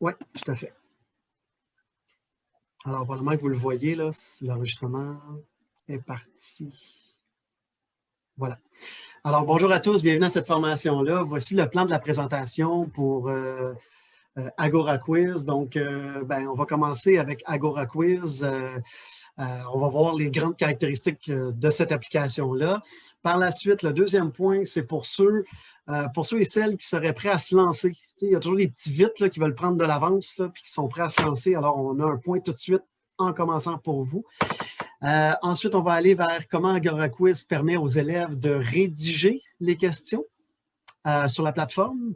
Oui, tout à fait. Alors, probablement que vous le voyez, là, l'enregistrement est parti. Voilà. Alors, bonjour à tous, bienvenue à cette formation-là. Voici le plan de la présentation pour euh, euh, Agora Quiz. Donc, euh, ben, on va commencer avec Agora Quiz. on va voir les grandes caractéristiques de cette application-là. Par la suite, le deuxième point, c'est pour ceux, pour ceux et celles qui seraient prêts à se lancer. il y a toujours des petits vites qui veulent prendre de l'avance et qui sont prêts à se lancer. Alors, on a un point tout de suite en commençant pour vous. Euh, ensuite, on va aller vers comment Agora Quiz permet aux élèves de rédiger les questions euh, sur la plateforme.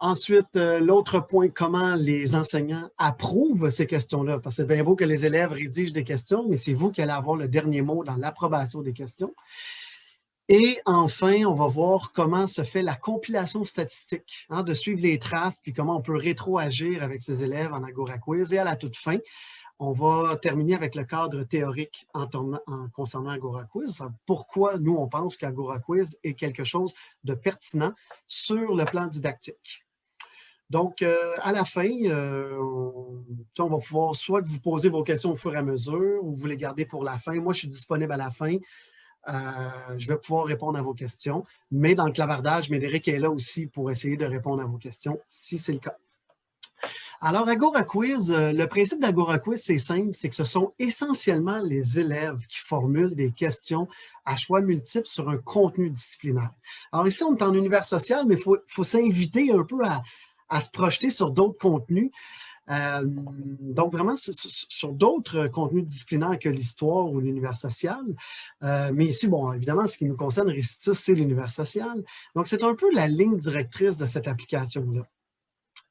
Ensuite, euh, l'autre point, comment les enseignants approuvent ces questions-là. Parce que c'est bien beau que les élèves rédigent des questions, mais c'est vous qui allez avoir le dernier mot dans l'approbation des questions. Et enfin, on va voir comment se fait la compilation statistique, hein, de suivre les traces, puis comment on peut rétroagir avec ses élèves en Agora Quiz. Et à la toute fin, on va terminer avec le cadre théorique en, concernant Agora Quiz. Pourquoi nous, on pense qu'Agora Quiz est quelque chose de pertinent sur le plan didactique? Donc, euh, à la fin, euh, on, va pouvoir soit vous poser vos questions au fur et à mesure ou vous les garder pour la fin. Moi, je suis disponible à la fin. Euh, je vais pouvoir répondre à vos questions. Mais dans le clavardage, Médéric est là aussi pour essayer de répondre à vos questions, si c'est le cas. Alors, Agora Quiz, euh, le principe d'Agora Quiz, c'est simple, c'est que ce sont essentiellement les élèves qui formulent des questions à choix multiples sur un contenu disciplinaire. Alors ici, on est en univers social, mais il faut, s'inviter un peu à, se projeter sur d'autres contenus. Euh, donc, vraiment, sur d'autres contenus disciplinaires que l'histoire ou l'univers social. Euh, mais ici, bon, évidemment, ce qui nous concerne, Récitus, c'est l'univers social. Donc, c'est un peu la ligne directrice de cette application-là.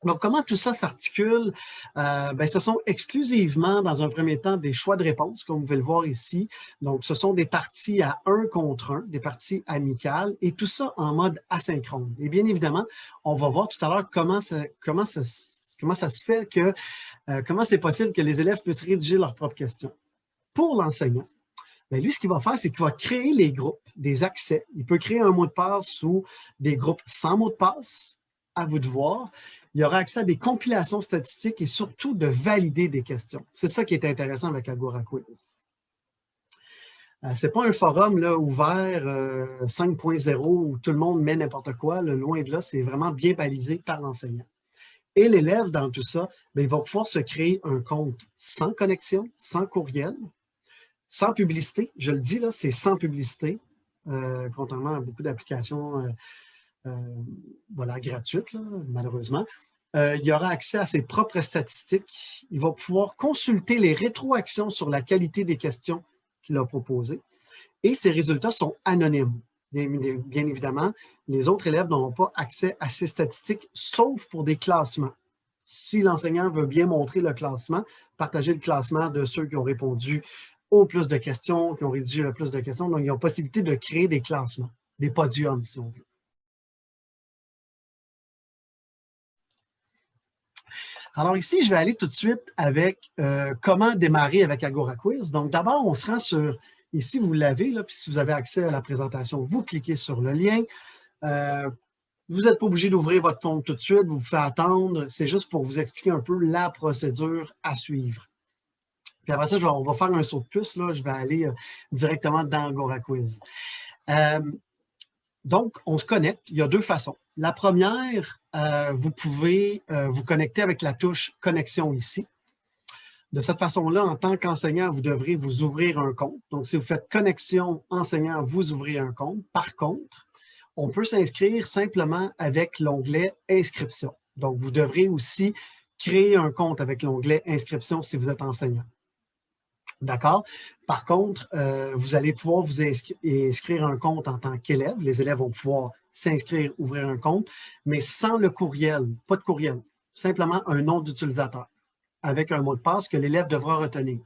Donc, comment tout ça s'articule? Euh, ben, ce sont exclusivement, dans un premier temps, des choix de réponse, comme vous pouvez le voir ici. Donc, ce sont des parties à un contre un, des parties amicales, et tout ça en mode asynchrone. Et bien évidemment, on va voir tout à l'heure comment ça, comment, ça, comment ça se fait que, euh, comment c'est possible que les élèves puissent rédiger leurs propres questions? Pour l'enseignant, ben, lui, ce qu'il va faire, c'est qu'il va créer les groupes, des accès. Il peut créer un mot de passe ou des groupes sans mot de passe, à vous de voir il y aura accès à des compilations statistiques et surtout de valider des questions. C'est ça qui est intéressant avec Agora Quiz. Euh, Ce n'est pas un forum ouvert 5.0 euh, où tout le monde met n'importe quoi. loin de là, c'est vraiment bien balisé par l'enseignant. Et l'élève, dans tout ça, ben, il va pouvoir se créer un compte sans connexion, sans courriel, sans publicité. Je le dis, là, c'est sans publicité, euh, contrairement à beaucoup d'applications voilà, gratuites, malheureusement. Euh, il aura accès à ses propres statistiques. Il va pouvoir consulter les rétroactions sur la qualité des questions qu'il a proposées. Et ces résultats sont anonymes. Bien, évidemment, les autres élèves n'auront pas accès à ces statistiques, sauf pour des classements. Si l'enseignant veut bien montrer le classement, partager le classement de ceux qui ont répondu au plus de questions, qui ont rédigé le plus de questions. Donc, il y a possibilité de créer des classements, des podiums, si on veut. Alors ici, je vais aller tout de suite avec euh, comment démarrer avec Agora Quiz. Donc d'abord, on se rend sur, ici vous l'avez, puis si vous avez accès à la présentation, vous cliquez sur le lien. Euh, vous n'êtes pas obligé d'ouvrir votre compte tout de suite, vous pouvez attendre. C'est juste pour vous expliquer un peu la procédure à suivre. Puis après ça, on va faire un saut de puce. Là, je vais aller euh, directement dans Agora Quiz. Donc, on se connecte. Il y a deux façons. La première, euh, vous pouvez euh, vous connecter avec la touche « Connexion » ici. De cette façon-là, en tant qu'enseignant, vous devrez vous ouvrir un compte. Donc, si vous faites « Connexion enseignant », vous ouvrez un compte. Par contre, on peut s'inscrire simplement avec l'onglet « Inscription ». Donc, vous devrez aussi créer un compte avec l'onglet « Inscription » si vous êtes enseignant. D'accord? Par contre, euh, vous allez pouvoir vous inscrire un compte en tant qu'élève. Les élèves vont pouvoir s'inscrire, ouvrir un compte, mais sans le courriel, pas de courriel, simplement un nom d'utilisateur avec un mot de passe que l'élève devra retenir.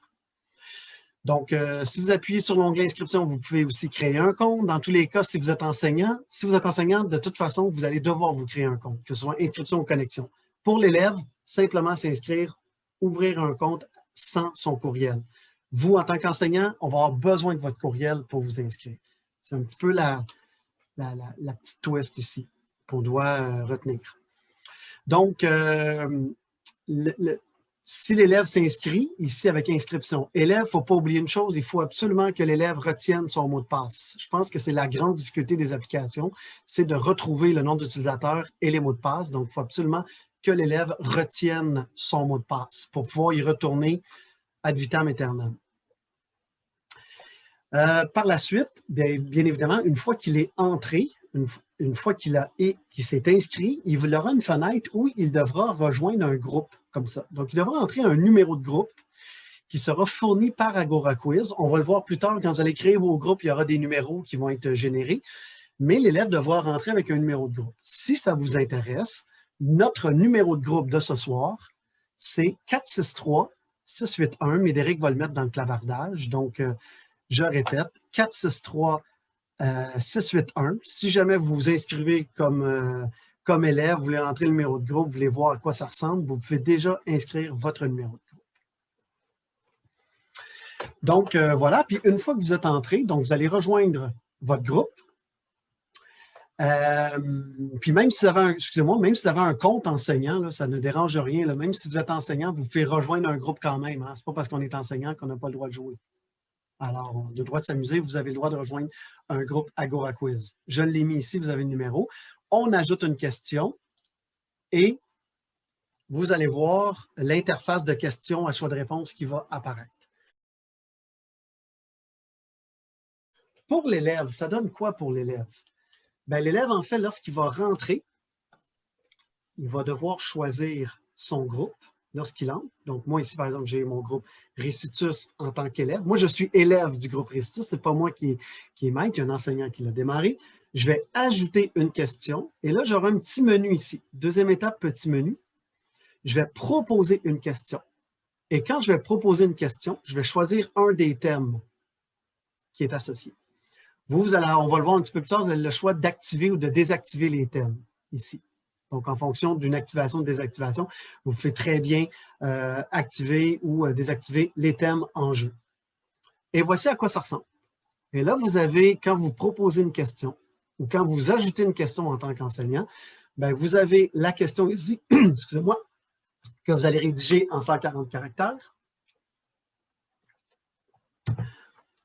Donc, euh, si vous appuyez sur l'onglet inscription, vous pouvez aussi créer un compte. Dans tous les cas, si vous êtes enseignant, si vous êtes enseignant, de toute façon, vous allez devoir vous créer un compte, que ce soit inscription ou connexion. Pour l'élève, simplement s'inscrire, ouvrir un compte sans son courriel. Vous, en tant qu'enseignant, on va avoir besoin de votre courriel pour vous inscrire. C'est un petit peu la, la, petite twist ici qu'on doit euh, retenir. Donc, euh, si l'élève s'inscrit, ici avec inscription, élève, il ne faut pas oublier une chose, il faut absolument que l'élève retienne son mot de passe. Je pense que c'est la grande difficulté des applications, c'est de retrouver le nom d'utilisateur et les mots de passe. Donc, il faut absolument que l'élève retienne son mot de passe pour pouvoir y retourner ad vitam aeternam. Euh, par la suite, bien, évidemment, une fois qu'il est entré, une, fois qu'il s'est inscrit, il aura une fenêtre où il devra rejoindre un groupe comme ça. Donc, il devra entrer un numéro de groupe qui sera fourni par Agora Quiz. On va le voir plus tard, quand vous allez créer vos groupes, il y aura des numéros qui vont être générés, mais l'élève devra rentrer avec un numéro de groupe. Si ça vous intéresse, notre numéro de groupe de ce soir, c'est 463-681. Médéric va le mettre dans le clavardage. Donc, euh, je répète, 463 681. Si jamais vous vous inscrivez comme, euh, comme élève, vous voulez entrer le numéro de groupe, vous voulez voir à quoi ça ressemble, vous pouvez déjà inscrire votre numéro de groupe. Donc, euh, voilà. Puis, une fois que vous êtes entré, donc vous allez rejoindre votre groupe. Euh, puis même si vous avez un, excusez-moi, même si vous avez un compte enseignant, ça ne dérange rien. même si vous êtes enseignant, vous pouvez rejoindre un groupe quand même. Hein. Ce n'est pas parce qu'on est enseignant qu'on n'a pas le droit de jouer. Alors, le droit de s'amuser, vous avez le droit de rejoindre un groupe Agora Quiz. Je l'ai mis ici, vous avez le numéro. On ajoute une question et vous allez voir l'interface de questions à choix de réponse qui va apparaître. Pour l'élève, ça donne quoi pour l'élève? Ben, l'élève, en fait, lorsqu'il va rentrer, il va devoir choisir son groupe lorsqu'il entre. Donc, moi, ici, par exemple, j'ai mon groupe Récitus en tant qu'élève. Moi, je suis élève du groupe Récitus. Ce n'est pas moi qui, qui est maître, il y a un enseignant qui l'a démarré. Je vais ajouter une question. Et là, j'aurai un petit menu ici. Deuxième étape, petit menu. Je vais proposer une question. Et quand je vais proposer une question, je vais choisir un des thèmes qui est associé. Vous, on va le voir un petit peu plus tard, vous avez le choix d'activer ou de désactiver les thèmes ici. Donc, en fonction d'une activation ou désactivation, vous pouvez très bien euh, activer ou euh, désactiver les thèmes en jeu. Et voici à quoi ça ressemble. Et là, vous avez, quand vous proposez une question ou quand vous ajoutez une question en tant qu'enseignant, ben, vous avez la question ici, excusez-moi, que vous allez rédiger en 140 caractères.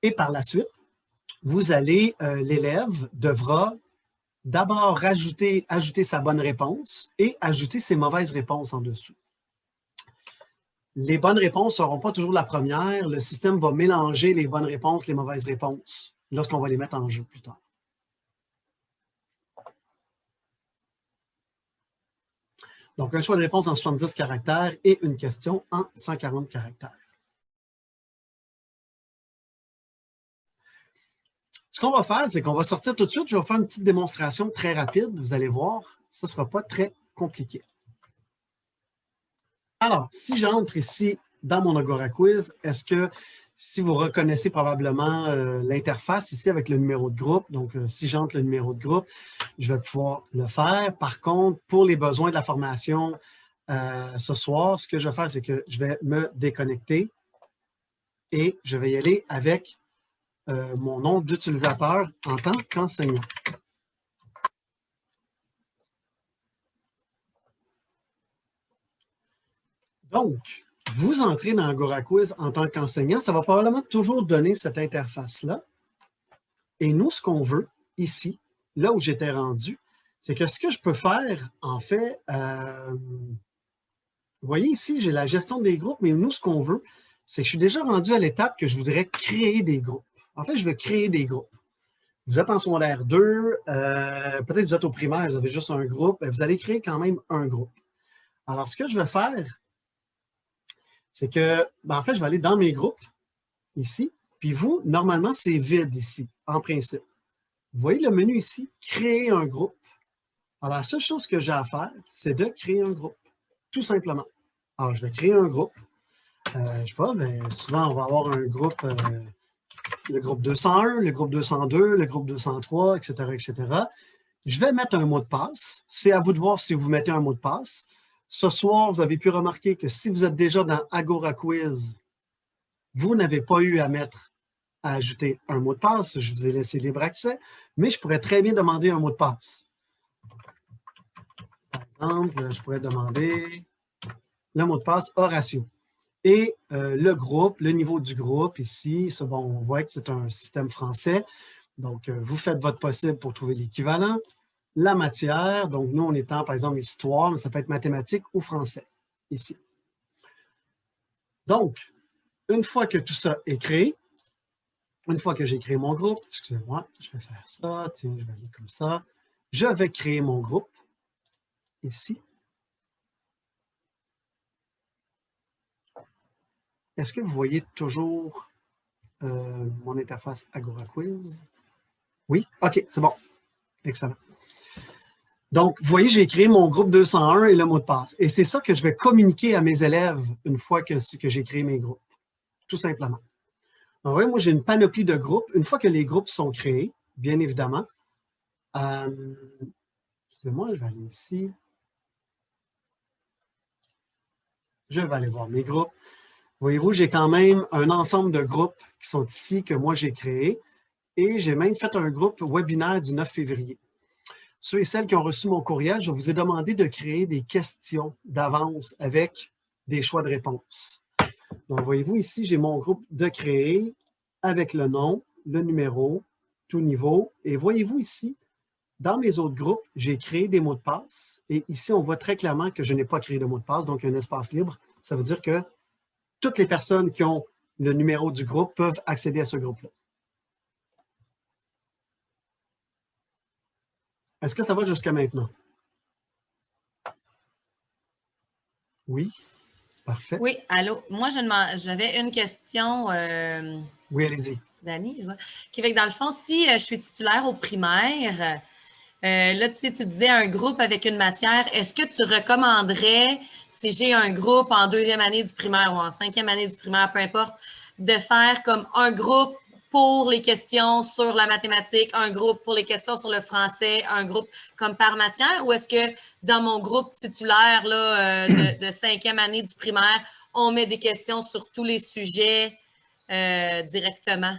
Et par la suite, vous allez, euh, l'élève devra d'abord ajouter, ajouter sa bonne réponse et ajouter ses mauvaises réponses en dessous. Les bonnes réponses ne seront pas toujours la première. Le système va mélanger les bonnes réponses, les mauvaises réponses, lorsqu'on va les mettre en jeu plus tard. Donc, un choix de réponse en 70 caractères et une question en 140 caractères. Ce qu'on va faire, c'est qu'on va sortir tout de suite. Je vais faire une petite démonstration très rapide. Vous allez voir, ce ne sera pas très compliqué. Alors, si j'entre ici dans mon Agora Quiz, est-ce que si vous reconnaissez probablement euh, l'interface ici avec le numéro de groupe, donc euh, si j'entre le numéro de groupe, je vais pouvoir le faire. Par contre, pour les besoins de la formation euh, ce soir, ce que je vais faire, c'est que je vais me déconnecter et je vais y aller avec mon nom d'utilisateur en tant qu'enseignant. Donc, vous entrez dans Agora Quiz en tant qu'enseignant, ça va probablement toujours donner cette interface-là. Et nous, ce qu'on veut ici, là où j'étais rendu, c'est que ce que je peux faire, en fait, euh, vous voyez ici, j'ai la gestion des groupes, mais nous, ce qu'on veut, c'est que je suis déjà rendu à l'étape que je voudrais créer des groupes. En fait, je veux créer des groupes. Vous êtes en secondaire 2, euh, peut-être vous êtes au primaire, vous avez juste un groupe, vous allez créer quand même un groupe. Alors, ce que je vais faire, c'est que, ben, en fait, je vais aller dans mes groupes, ici, puis vous, normalement, c'est vide ici, en principe. Vous voyez le menu ici, créer un groupe. Alors, la seule chose que j'ai à faire, c'est de créer un groupe, tout simplement. Alors, je vais créer un groupe. Euh, je ne sais pas, mais souvent, on va avoir un groupe, euh, le groupe 201, le groupe 202, le groupe 203, etc., etc. Je vais mettre un mot de passe. C'est à vous de voir si vous mettez un mot de passe. Ce soir, vous avez pu remarquer que si vous êtes déjà dans Agora Quiz, vous n'avez pas eu à mettre, à ajouter un mot de passe. Je vous ai laissé libre accès, mais je pourrais très bien demander un mot de passe. Par exemple, je pourrais demander le mot de passe Horatio. Et euh, le groupe, le niveau du groupe ici, bon, on voit que c'est un système français. Donc, euh, vous faites votre possible pour trouver l'équivalent. La matière, donc nous, on est par exemple, histoire, mais ça peut être mathématiques ou français, ici. Donc, une fois que tout ça est créé, une fois que j'ai créé mon groupe, excusez-moi, je vais faire ça, tiens, je vais aller comme ça. Je vais créer mon groupe, ici. Est-ce que vous voyez toujours euh, mon interface Agora Quiz? Oui? OK, c'est bon. Excellent. Donc, vous voyez, j'ai créé mon groupe 201 et le mot de passe. Et c'est ça que je vais communiquer à mes élèves une fois que, j'ai créé mes groupes, tout simplement. Donc, voyez, moi, j'ai une panoplie de groupes. Une fois que les groupes sont créés, bien évidemment, euh, excusez-moi, je vais aller ici. Je vais aller voir mes groupes. Voyez-vous, j'ai quand même un ensemble de groupes qui sont ici, que moi j'ai créés. Et j'ai même fait un groupe webinaire du 9 février. Ceux et celles qui ont reçu mon courriel, je vous ai demandé de créer des questions d'avance avec des choix de réponse. Donc, voyez-vous ici, j'ai mon groupe de créer avec le nom, le numéro, tout niveau. Et voyez-vous ici, dans mes autres groupes, j'ai créé des mots de passe. Et ici, on voit très clairement que je n'ai pas créé de mot de passe, donc un espace libre. Ça veut dire que toutes les personnes qui ont le numéro du groupe peuvent accéder à ce groupe-là. Est-ce que ça va jusqu'à maintenant? Oui, parfait. Oui, allô? Moi, j'avais une question. Euh, oui, allez-y. Dani, qui fait que dans le fond, si euh, je suis titulaire au primaire, euh, là, tu sais, tu disais un groupe avec une matière. Est-ce que tu recommanderais, si j'ai un groupe en deuxième année du primaire ou en cinquième année du primaire, peu importe, de faire comme un groupe pour les questions sur la mathématique, un groupe pour les questions sur le français, un groupe comme par matière, ou est-ce que dans mon groupe titulaire là, euh, de, cinquième année du primaire, on met des questions sur tous les sujets euh, directement?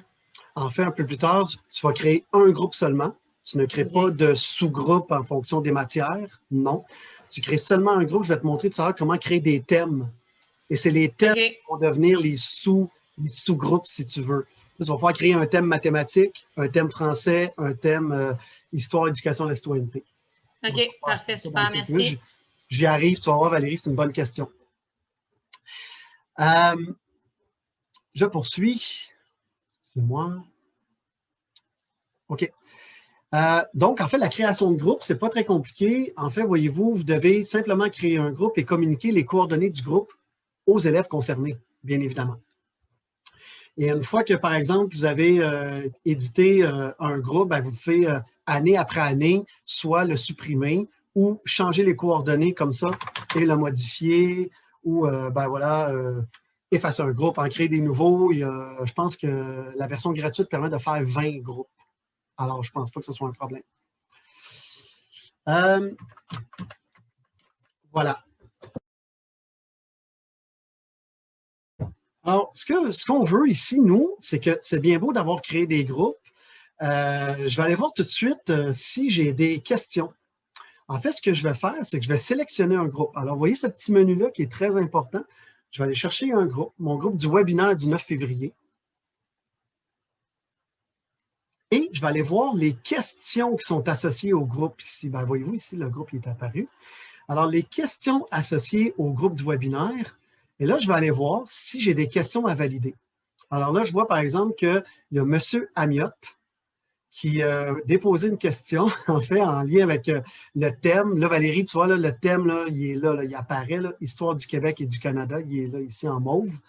En fait, un peu plus tard, tu vas créer un groupe seulement. Tu ne crées pas de sous-groupe en fonction des matières, non. Tu crées seulement un groupe. Je vais te montrer tout à l'heure comment créer des thèmes. Et c'est les thèmes qui vont devenir les sous-groupes, si tu veux. Tu vas pouvoir créer un thème mathématique, un thème français, un thème euh, histoire, éducation, la citoyenneté. OK, parfait, super, merci. J'y arrive, tu vas voir Valérie, c'est une bonne question. Euh, je poursuis. C'est moi. OK. Euh, donc, en fait, la création de groupe, ce n'est pas très compliqué. En fait, voyez-vous, vous devez simplement créer un groupe et communiquer les coordonnées du groupe aux élèves concernés, bien évidemment. Et une fois que, par exemple, vous avez euh, édité euh, un groupe, ben, vous pouvez, euh, année après année, soit le supprimer ou changer les coordonnées comme ça et le modifier ou, ben voilà, effacer un groupe, en créer des nouveaux. je pense que la version gratuite permet de faire 20 groupes. Alors, je ne pense pas que ce soit un problème. voilà. Alors, ce qu'on veut ici, nous, c'est que c'est bien beau d'avoir créé des groupes. Euh, je vais aller voir tout de suite euh, si j'ai des questions. En fait, ce que je vais faire, c'est que je vais sélectionner un groupe. Alors, vous voyez ce petit menu-là qui est très important. Je vais aller chercher un groupe, mon groupe du webinaire du 9 février. Et je vais aller voir les questions qui sont associées au groupe ici. Ben, voyez-vous, ici, le groupe est apparu. Alors, les questions associées au groupe du webinaire, et là, je vais aller voir si j'ai des questions à valider. Alors là, je vois par exemple qu'il y a M. Amiot qui a déposé une question, en fait, en lien avec euh, le thème. Là, Valérie, tu vois, le thème, là, il est là, il apparaît, Histoire du Québec et du Canada. Il est là, ici, en mauve,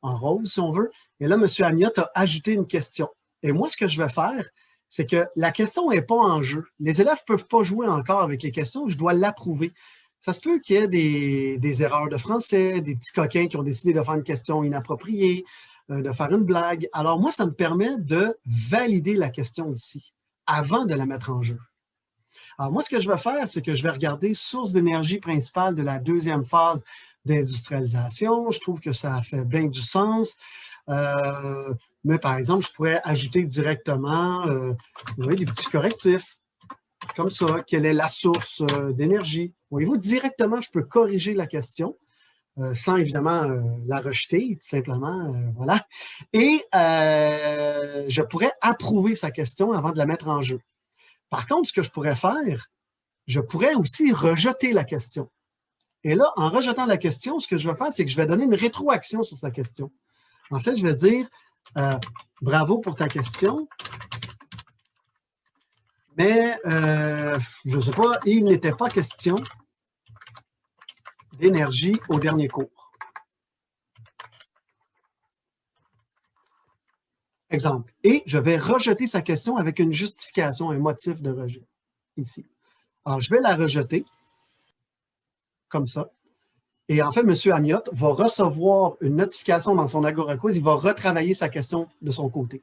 en rose, si on veut. Et là, M. Amiot a ajouté une question. Et moi, ce que je vais faire, c'est que la question n'est pas en jeu. Les élèves ne peuvent pas jouer encore avec les questions, je dois l'approuver ça se peut qu'il y ait des, erreurs de français, des petits coquins qui ont décidé de faire une question inappropriée, euh, de faire une blague. Alors moi, ça me permet de valider la question ici, avant de la mettre en jeu. Alors moi, ce que je vais faire, c'est que je vais regarder source d'énergie principale de la deuxième phase d'industrialisation. Je trouve que ça fait bien du sens. Euh, mais par exemple, je pourrais ajouter directement euh, des petits correctifs comme ça, quelle est la source euh, d'énergie. Voyez-vous, directement, je peux corriger la question. euh, sans évidemment euh, la rejeter, tout simplement, euh, voilà. Et je pourrais approuver sa question avant de la mettre en jeu. Par contre, ce que je pourrais faire, je pourrais aussi rejeter la question. Et là, en rejetant la question, ce que je vais faire, c'est que je vais donner une rétroaction sur sa question. En fait, je vais dire bravo pour ta question, mais je ne sais pas, il n'était pas question d'énergie au dernier cours. Exemple. Et je vais rejeter sa question avec une justification, un motif de rejet, ici. Alors, je vais la rejeter, comme ça. Et en fait, M. Amiot va recevoir une notification dans son Agora Quiz, il va retravailler sa question de son côté.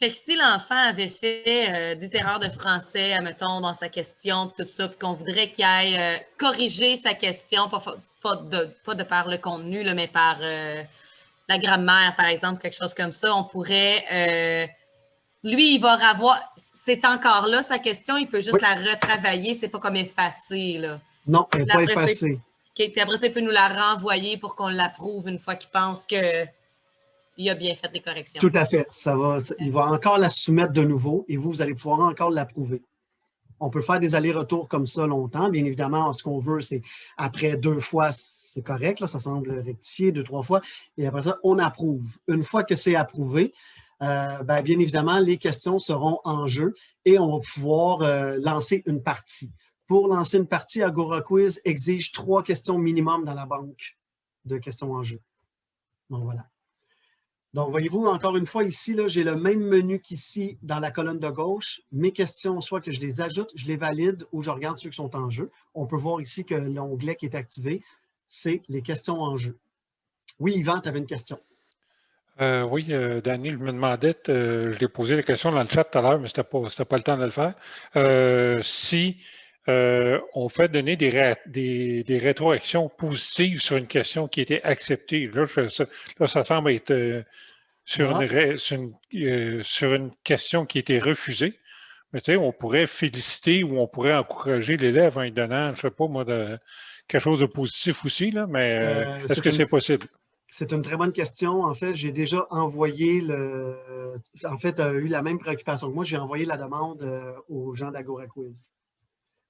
Fait que si l'enfant avait fait euh, des erreurs de français, admettons, dans sa question, tout ça, puis qu'on voudrait qu'il aille euh, corriger sa question, pas, pas, de, pas de par le contenu, là, mais par euh, la grammaire, par exemple, quelque chose comme ça, on pourrait... lui, il va avoir... C'est encore là, sa question, il peut juste la retravailler, c'est pas comme effacer, là. Non, elle n'est pas effacée. Puis après ça, il peut nous la renvoyer pour qu'on l'approuve une fois qu'il pense que il a bien fait les corrections. Tout à fait. Ça va, il va encore la soumettre de nouveau et vous, vous allez pouvoir encore l'approuver. On peut faire des allers-retours comme ça longtemps. Bien évidemment, ce qu'on veut, c'est après deux fois, c'est correct, ça semble rectifier, deux, trois fois. Et après ça, on approuve. Une fois que c'est approuvé, euh, ben, bien évidemment, les questions seront en jeu et on va pouvoir euh, lancer une partie. Pour lancer une partie, Agora Quiz exige trois questions minimum dans la banque de questions en jeu. Donc voilà. Donc, voyez-vous, encore une fois, ici, j'ai le même menu qu'ici dans la colonne de gauche. Mes questions, soit que je les ajoute, je les valide ou je regarde ceux qui sont en jeu. On peut voir ici que l'onglet qui est activé, c'est les questions en jeu. Oui, Yvan, tu avais une question. Euh, oui, euh, Daniel me demandait, euh, je l'ai posé la question dans le chat tout à l'heure, mais ce n'était pas, pas, le temps de le faire. Si on fait donner des, des, des, rétroactions positives sur une question qui était acceptée, là, là ça semble être sur, une, euh, sur, une, question qui été refusée. Mais tu sais, on pourrait féliciter ou on pourrait encourager l'élève en lui donnant, je ne sais pas moi, de, quelque chose de positif aussi, là, mais euh, euh, est-ce que c'est possible? C'est une très bonne question. En fait, j'ai déjà envoyé le... En fait, a eu la même préoccupation que moi. J'ai envoyé la demande aux gens d'Agora Quiz.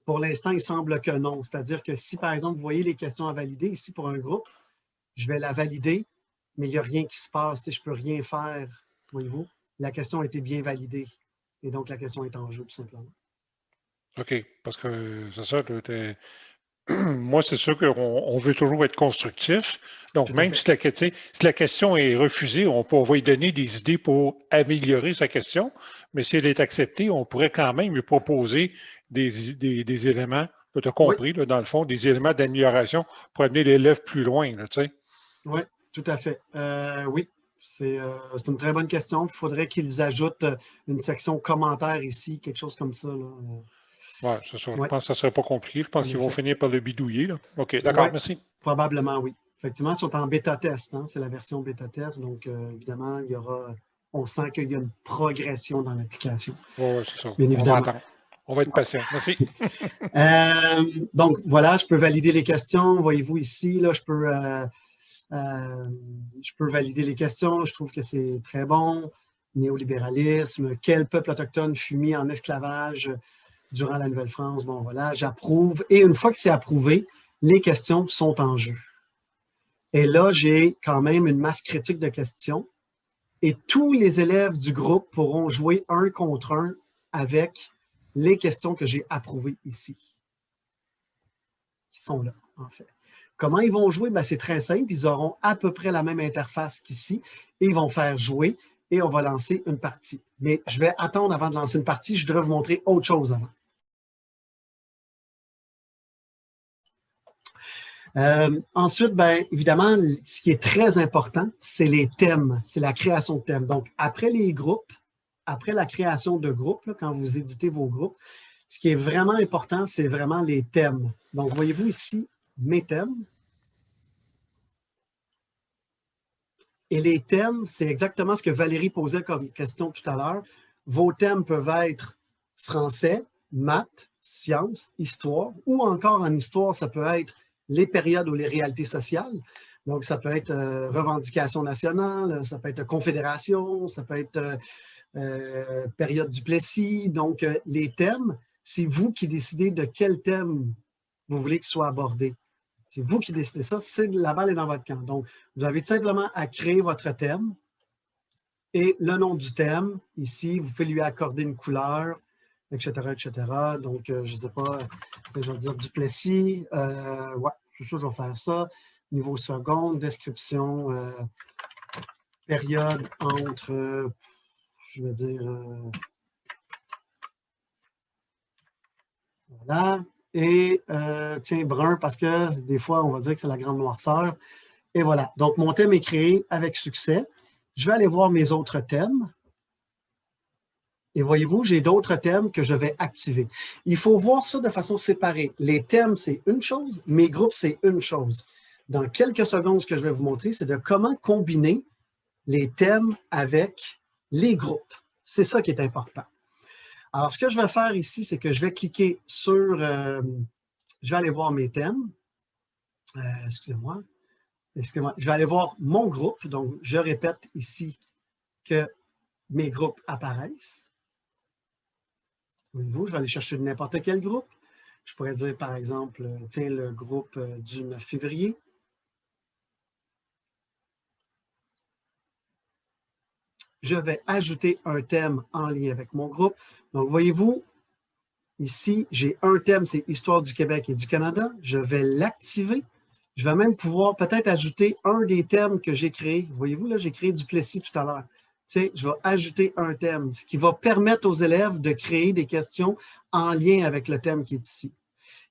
Pour l'instant, il semble que non. C'est-à-dire que si, par exemple, vous voyez les questions à valider, ici pour un groupe, je vais la valider, mais il n'y a rien qui se passe. Je ne peux rien faire, voyez-vous. La question a été bien validée. Et donc, la question est en jeu, tout simplement. OK, parce que c'est ça, moi, c'est sûr qu'on veut toujours être constructif. Donc, même si la, si la, question est refusée, on, peut, lui donner des idées pour améliorer sa question. Mais si elle est acceptée, on pourrait quand même lui proposer des, des, éléments, tu as compris, dans le fond, des éléments d'amélioration pour amener l'élève plus loin. oui, tout à fait. Euh, oui, euh, c'est une très bonne question. Il faudrait qu'ils ajoutent euh, une section commentaires ici, quelque chose comme ça. Oui, c'est ça. Je pense que ça ne serait pas compliqué. Je pense qu'ils vont finir par le bidouiller. OK, d'accord, merci. Probablement, oui. Effectivement, ils sont en bêta-test. Hein. C'est la version bêta-test. Donc, évidemment, il y aura, on sent qu'il y a une progression dans l'application. Oui, c'est ça. Bien évidemment. On va être patient. Merci. donc, voilà, je peux valider les questions. Voyez-vous ici, là, je peux euh, je peux valider les questions, je trouve que c'est très bon. Néolibéralisme, quel peuple autochtone fut mis en esclavage durant la Nouvelle-France? Bon, voilà, j'approuve. Et une fois que c'est approuvé, les questions sont en jeu. Et là, j'ai quand même une masse critique de questions. Et tous les élèves du groupe pourront jouer un contre un avec les questions que j'ai approuvées ici. Qui sont là, en fait. Comment ils vont jouer? Ben, c'est très simple. Ils auront à peu près la même interface qu'ici et ils vont faire jouer et on va lancer une partie. Mais je vais attendre avant de lancer une partie. Je voudrais vous montrer autre chose avant. Euh, ensuite, bien, évidemment, ce qui est très important, c'est les thèmes, c'est la création de thèmes. Donc, après les groupes, après la création de groupes, quand vous éditez vos groupes, ce qui est vraiment important, c'est vraiment les thèmes. Donc, voyez-vous ici, mes thèmes. Et les thèmes, c'est exactement ce que Valérie posait comme question tout à l'heure. Vos thèmes peuvent être français, maths, sciences, histoire, ou encore en histoire, ça peut être les périodes ou les réalités sociales. Donc, ça peut être euh, revendication nationale, ça peut être confédération, ça peut être euh, euh, période du Plessis. Donc, les thèmes, c'est vous qui décidez de quel thème vous voulez qu'il soit abordé. C'est vous qui décidez ça, la balle est dans votre camp. Donc, vous avez simplement à créer votre thème et le nom du thème. Ici, vous faites lui accorder une couleur, etc., etc. Donc, je ne sais pas, je vais dire du Plessis. ouais, c'est sûr, je vais faire ça niveau seconde, description, euh, période entre, je veux dire, euh, voilà, et euh, tiens, brun, parce que des fois, on va dire que c'est la grande noirceur. Et voilà, donc mon thème est créé avec succès. Je vais aller voir mes autres thèmes. Et voyez-vous, j'ai d'autres thèmes que je vais activer. Il faut voir ça de façon séparée. Les thèmes, c'est une chose, mes groupes, c'est une chose dans quelques secondes, ce que je vais vous montrer, c'est de comment combiner les thèmes avec les groupes. C'est ça qui est important. Alors, ce que je vais faire ici, c'est que je vais cliquer sur... Euh, je vais aller voir mes thèmes. Euh, excusez-moi. Excusez-moi. Je vais aller voir mon groupe. Donc, je répète ici que mes groupes apparaissent. Voyez-vous, je vais aller chercher n'importe quel groupe. Je pourrais dire, par exemple, euh, tiens, le groupe du 9 février. Je vais ajouter un thème en lien avec mon groupe. Donc, voyez-vous, ici, j'ai un thème, c'est Histoire du Québec et du Canada. Je vais l'activer. Je vais même pouvoir peut-être ajouter un des thèmes que j'ai créé. Voyez-vous, là, j'ai créé du Plessis tout à l'heure. Je vais ajouter un thème, ce qui va permettre aux élèves de créer des questions en lien avec le thème qui est ici.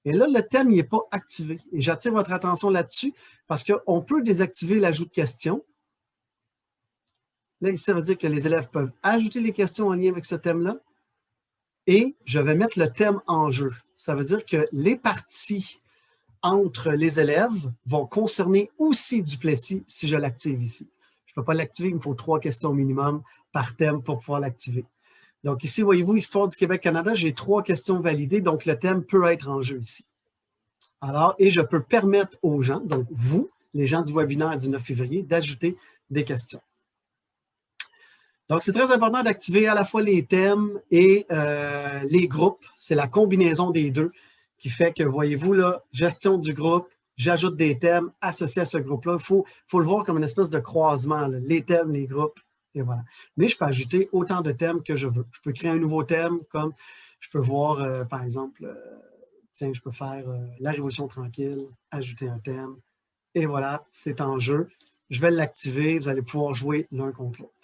Et là, le thème n'est pas activé. Et j'attire votre attention là-dessus parce qu'on peut désactiver l'ajout de questions Là, ça veut dire que les élèves peuvent ajouter les questions en lien avec ce thème-là et je vais mettre le thème en jeu. Ça veut dire que les parties entre les élèves vont concerner aussi du Plessis si je l'active ici. Je ne peux pas l'activer, il me faut trois questions minimum par thème pour pouvoir l'activer. Donc ici, voyez-vous, Histoire du Québec-Canada, j'ai trois questions validées, donc le thème peut être en jeu ici. Alors, et je peux permettre aux gens, donc vous, les gens du webinaire 19 février, d'ajouter des questions. Donc, c'est très important d'activer à la fois les thèmes et euh, les groupes. C'est la combinaison des deux qui fait que, voyez-vous, là, gestion du groupe, j'ajoute des thèmes associés à ce groupe-là. Il faut, le voir comme une espèce de croisement, les thèmes, les groupes, et voilà. Mais je peux ajouter autant de thèmes que je veux. Je peux créer un nouveau thème, comme je peux voir, euh, par exemple, euh, tiens, je peux faire la Révolution tranquille, ajouter un thème, et voilà, c'est en jeu. Je vais l'activer, vous allez pouvoir jouer l'un contre l'autre.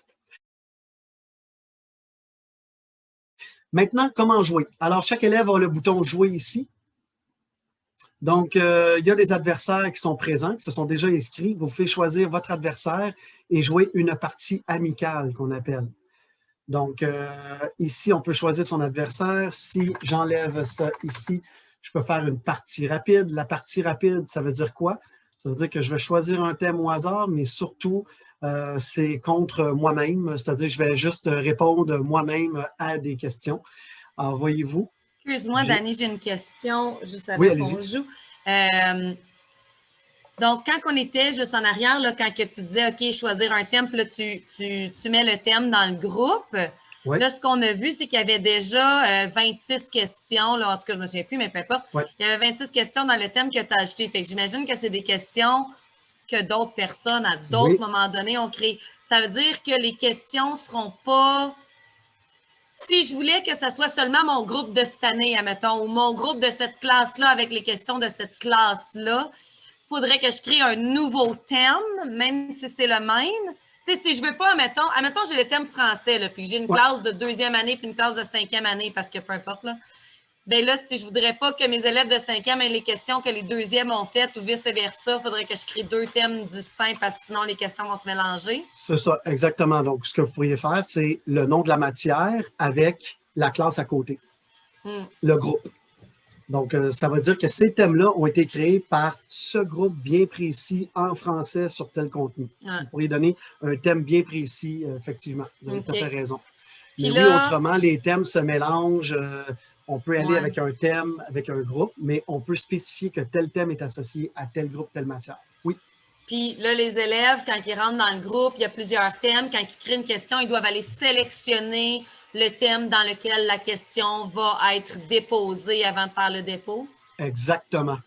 Maintenant, comment jouer? Alors, chaque élève a le bouton « Jouer » ici. Donc, euh, il y a des adversaires qui sont présents, qui se sont déjà inscrits. Vous pouvez choisir votre adversaire et jouer une partie amicale qu'on appelle. Donc, euh, ici, on peut choisir son adversaire. Si j'enlève ça ici, je peux faire une partie rapide. La partie rapide, ça veut dire quoi? Ça veut dire que je vais choisir un thème au hasard, mais surtout, euh, c'est contre moi-même, c'est-à-dire je vais juste répondre moi-même à des questions. Alors, voyez-vous. Excuse-moi, Dani, j'ai une question juste avant qu'on joue. Euh, donc, quand on était juste en arrière, là, quand que tu disais, OK, choisir un thème, là, tu, tu, mets le thème dans le groupe. Là, ce qu'on a vu, c'est qu'il y avait déjà 26 euh, questions. Là, en tout cas, je ne me souviens plus, mais peu importe. Il y avait 26 questions dans le thème que tu as ajouté. Fait que j'imagine que c'est des questions que d'autres personnes, à d'autres moments donnés, ont créé. Ça veut dire que les questions ne seront pas... Si je voulais que ce soit seulement mon groupe de cette année, admettons, ou mon groupe de cette classe-là avec les questions de cette classe-là, il faudrait que je crée un nouveau thème, même si c'est le même. Tu sais, si je ne veux pas, admettons, admettons j'ai le thème français, là, puis j'ai une classe de deuxième année puis une classe de cinquième année, parce que peu importe, là ben là, si je ne voudrais pas que mes élèves de cinquième aient les questions que les deuxièmes ont faites ou vice-versa, il faudrait que je crée deux thèmes distincts parce que sinon les questions vont se mélanger. C'est ça, exactement. Donc, ce que vous pourriez faire, c'est le nom de la matière avec la classe à côté, hmm. le groupe. Donc, euh, ça veut dire que ces thèmes-là ont été créés par ce groupe bien précis en français sur tel contenu. Vous pourriez donner un thème bien précis, euh, effectivement. Vous avez tout à fait raison. Mais oui, autrement, les thèmes se mélangent. Euh, On peut aller Ouais. avec un thème, avec un groupe, mais on peut spécifier que tel thème est associé à tel groupe, telle matière. Oui, Puis là, les élèves, quand ils rentrent dans le groupe, il y a plusieurs thèmes. Quand ils créent une question, ils doivent aller sélectionner le thème dans lequel la question va être déposée avant de faire le dépôt. exactement.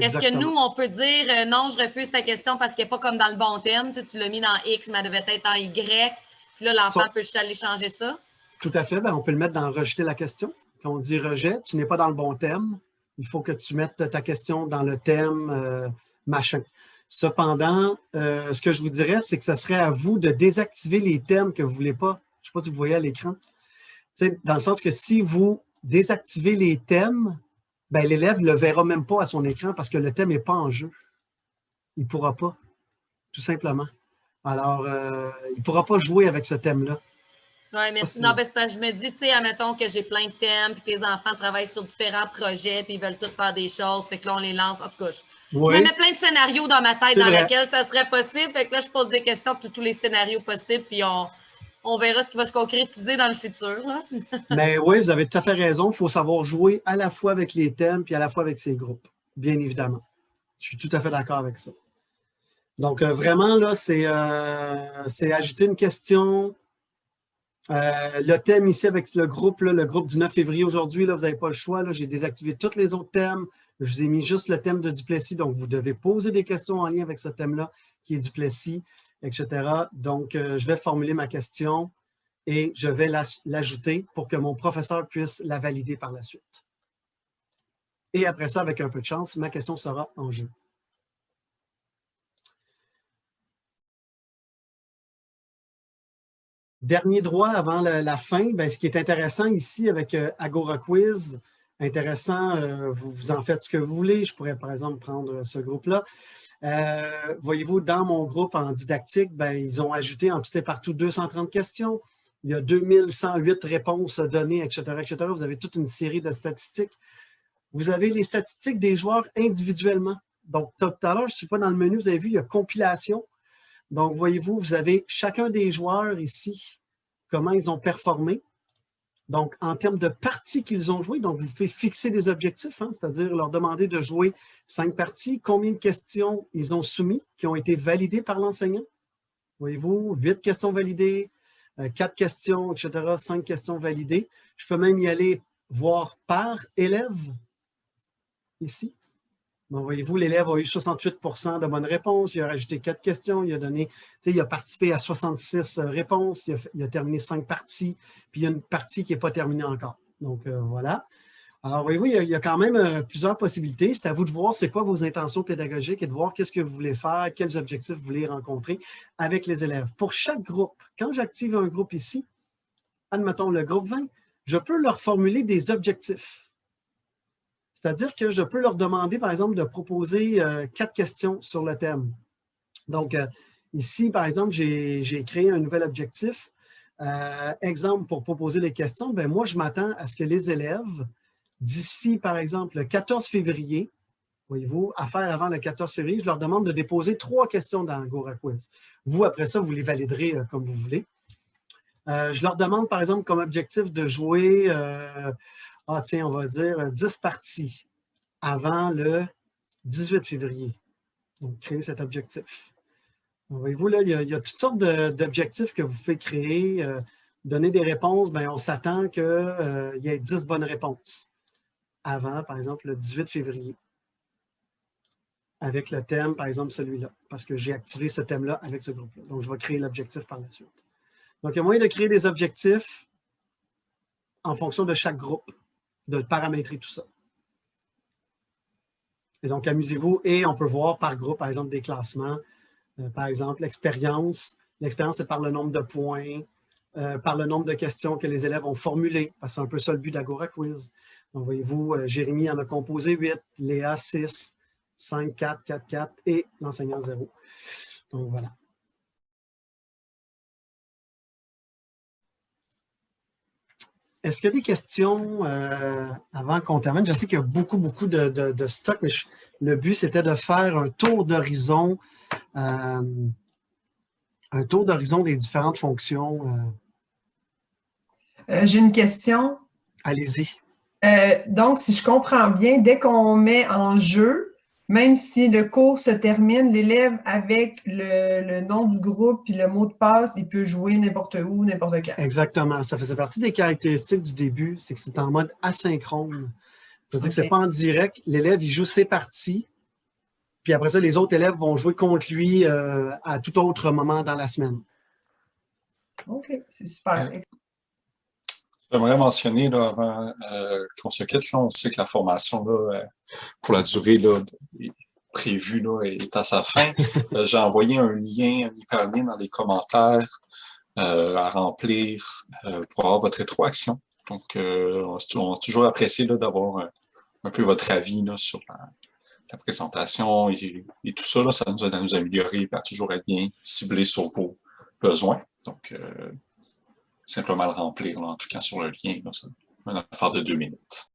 Est-ce que nous, on peut dire euh, non, je refuse ta question parce qu'elle n'est pas comme dans le bon thème? Tu, sais, tu l'as mis dans X, mais elle devait être en Y. Puis là, l'enfant peut juste aller changer ça. Tout à fait. Ben, on peut le mettre dans rejeter la question. Quand on dit rejet, tu n'es pas dans le bon thème. Il faut que tu mettes ta question dans le thème euh, machin. Cependant, euh, ce que je vous dirais, c'est que ce serait à vous de désactiver les thèmes que vous ne voulez pas. Je ne sais pas si vous voyez à l'écran. Dans le sens que si vous désactivez les thèmes, ben, l'élève ne le verra même pas à son écran parce que le thème n'est pas en jeu. Il ne pourra pas, tout simplement. Alors, euh, il ne pourra pas jouer avec ce thème-là. Oui, mais Ah, ben, c'est parce que je me dis, tu sais, admettons que j'ai plein de thèmes, puis que les enfants travaillent sur différents projets, puis ils veulent tous faire des choses, fait que là, on les lance. En tout cas, je, me mets plein de scénarios dans ma tête dans vrai. lesquels ça serait possible. Fait que là, je pose des questions pour tous les scénarios possibles, puis on, on verra ce qui va se concrétiser dans le futur. Mais oui, vous avez tout à fait raison. Il faut savoir jouer à la fois avec les thèmes puis à la fois avec ces groupes, bien évidemment. Je suis tout à fait d'accord avec ça. Donc, euh, vraiment, là, c'est euh, c'est ajouter une question. Euh, le thème ici avec le groupe, le groupe du 9 février aujourd'hui, vous n'avez pas le choix. J'ai désactivé tous les autres thèmes. Je vous ai mis juste le thème de Duplessis. Donc, vous devez poser des questions en lien avec ce thème-là, qui est Duplessis, etc. Donc, euh, je vais formuler ma question et je vais l'aj- l'ajouter pour que mon professeur puisse la valider par la suite. Et après ça, avec un peu de chance, ma question sera en jeu. Dernier droit avant la, fin, ben, ce qui est intéressant ici avec euh, Agora Quiz, intéressant, euh, vous, vous en faites ce que vous voulez. Je pourrais par exemple prendre ce groupe-là. Euh, Voyez-vous, dans mon groupe en didactique, ben, ils ont ajouté en tout et partout 230 questions. Il y a 2108 réponses données, etc., etc. Vous avez toute une série de statistiques. Vous avez les statistiques des joueurs individuellement. Donc, tout à l'heure, je ne suis pas dans le menu, vous avez vu, il y a compilation. Donc, voyez-vous, vous avez chacun des joueurs ici, comment ils ont performé. Donc, en termes de parties qu'ils ont jouées, donc vous pouvez fixer des objectifs, hein, c'est-à-dire leur demander de jouer cinq parties, combien de questions ils ont soumis, qui ont été validées par l'enseignant. Voyez-vous, huit questions validées, euh, quatre questions, etc., cinq questions validées. Je peux même y aller voir par élève, ici. Donc, voyez-vous, l'élève a eu 68% de bonnes réponses, il a rajouté quatre questions, il a donné, il a participé à 66 réponses, il a, terminé cinq parties, puis il y a une partie qui n'est pas terminée encore. Donc, euh, voilà. Alors, voyez-vous, il il y a quand même euh, plusieurs possibilités. C'est à vous de voir c'est quoi vos intentions pédagogiques et de voir qu'est-ce que vous voulez faire, quels objectifs vous voulez rencontrer avec les élèves. Pour chaque groupe, quand j'active un groupe ici, admettons le groupe 20, je peux leur formuler des objectifs. C'est-à-dire que je peux leur demander, par exemple, de proposer euh, quatre questions sur le thème. Donc, euh, ici, par exemple, j'ai créé un nouvel objectif. Euh, exemple, pour proposer les questions, ben moi, je m'attends à ce que les élèves, d'ici, par exemple, le 14 février, voyez-vous, à faire avant le 14 février, je leur demande de déposer trois questions dans Agora Quiz. Vous, après ça, vous les validerez comme vous voulez. Je leur demande, par exemple, comme objectif de jouer, ah tiens, on va dire euh, 10 parties avant le 18 février. Donc, créer cet objectif. Voyez-vous, là, il y, a, toutes sortes d'objectifs que vous pouvez créer. euh, donner des réponses, bien, on s'attend qu'il y ait 10 bonnes réponses avant, par exemple, le 18 février. Avec le thème, par exemple, celui-là, parce que j'ai activé ce thème-là avec ce groupe-là. Donc, je vais créer l'objectif par la suite. Donc, il y a moyen de créer des objectifs en fonction de chaque groupe, de paramétrer tout ça. Et donc, amusez-vous et on peut voir par groupe, par exemple, des classements. Euh, par exemple, l'expérience. L'expérience, c'est par le nombre de points, euh, par le nombre de questions que les élèves ont formulées, c'est un peu ça le but d'Agora Quiz. Donc, voyez-vous, euh, Jérémy en a composé 8, Léa 6, 5, 4, 4, 4 et l'enseignant 0. Donc, voilà. Est-ce qu'il y a des questions euh, avant qu'on termine? Je sais qu'il y a beaucoup, beaucoup de, de, de stock, mais je- le but, c'était de faire un tour d'horizon, euh, un tour d'horizon des différentes fonctions. euh. J'ai une question. Allez-y. Donc, si je comprends bien, dès qu'on met en jeu, même si le cours se termine, l'élève avec le, nom du groupe et le mot de passe, il peut jouer n'importe où, n'importe quand. Exactement. Ça faisait partie des caractéristiques du début, c'est que c'est en mode asynchrone. C'est-à-dire que ce n'est pas en direct. L'élève, il joue ses parties, puis après ça, les autres élèves vont jouer contre lui euh, à tout autre moment dans la semaine. OK, c'est super. J'aimerais mentionner, là, avant euh, qu'on se quitte, on sait que la formation, là, euh, pour la durée là, prévue, là, est à sa fin. Euh, j'ai envoyé un lien, un hyperlien dans les commentaires à remplir pour avoir votre rétroaction. Donc, on a toujours apprécié d'avoir un, peu votre avis là, sur la, présentation et, tout ça. Là, ça nous aide à nous améliorer et à toujours être bien ciblé sur vos besoins. Donc, simplement le remplir, en tout cas sur le lien. C'est une affaire de deux minutes.